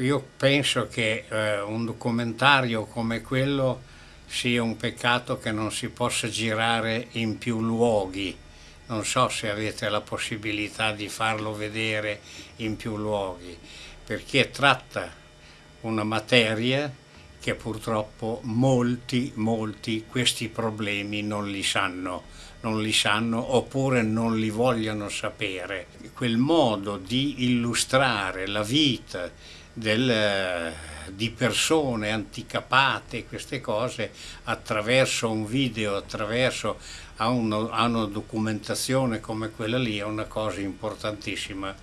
io penso che eh, un documentario come quello sia un peccato che non si possa girare in più luoghi. Non so se avete la possibilità di farlo vedere in più luoghi, perché tratta una materia che purtroppo molti, molti questi problemi non li sanno, non li sanno oppure non li vogliono sapere. Quel modo di illustrare la vita del, di persone anticapate, queste cose, attraverso un video, attraverso a, uno, a una documentazione come quella lì è una cosa importantissima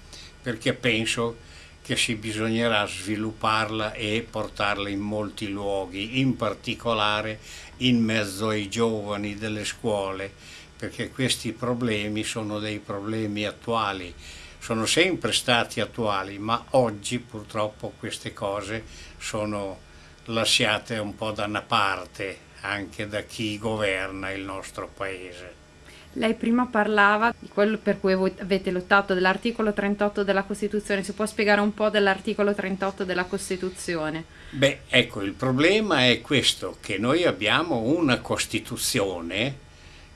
perché penso che si bisognerà svilupparla e portarla in molti luoghi, in particolare in mezzo ai giovani delle scuole, perché questi problemi sono dei problemi attuali, sono sempre stati attuali, ma oggi purtroppo queste cose sono lasciate un po' da una parte anche da chi governa il nostro paese. Lei prima parlava di quello per cui avete lottato, dell'articolo 38 della Costituzione. Si può spiegare un po' dell'articolo 38 della Costituzione? Beh, ecco, il problema è questo, che noi abbiamo una Costituzione,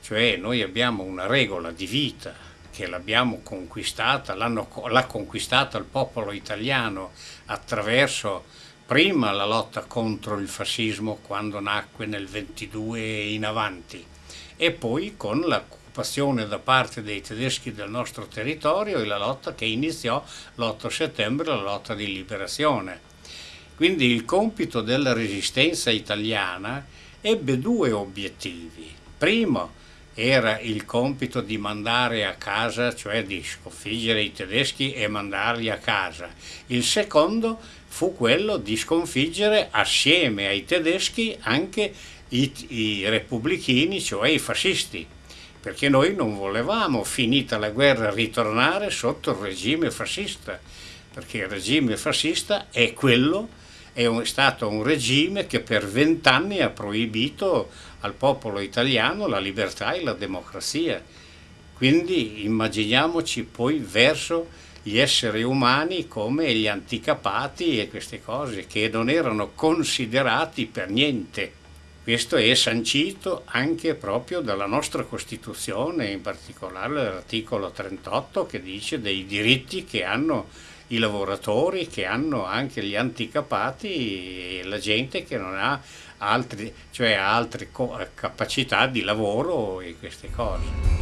cioè noi abbiamo una regola di vita che l'abbiamo conquistata, l'ha conquistata il popolo italiano attraverso prima la lotta contro il fascismo quando nacque nel 22 in avanti e poi con la occupazione da parte dei tedeschi del nostro territorio e la lotta che iniziò l'8 settembre, la lotta di liberazione. Quindi il compito della resistenza italiana ebbe due obiettivi. Primo era il compito di mandare a casa, cioè di sconfiggere i tedeschi e mandarli a casa. Il secondo fu quello di sconfiggere assieme ai tedeschi anche i, i repubblichini, cioè i fascisti perché noi non volevamo, finita la guerra, ritornare sotto il regime fascista, perché il regime fascista è quello, è, un, stato un regime che per vent'anni ha proibito al popolo italiano la libertà e la democrazia. Quindi immaginiamoci poi verso gli esseri umani come gli anticapati e queste cose che non erano considerati per niente. Questo è sancito anche proprio dalla nostra Costituzione, in particolare l'articolo 38 che dice dei diritti che hanno i lavoratori, che hanno anche gli anticapati e la gente che non ha altri, cioè altre capacità di lavoro e queste cose.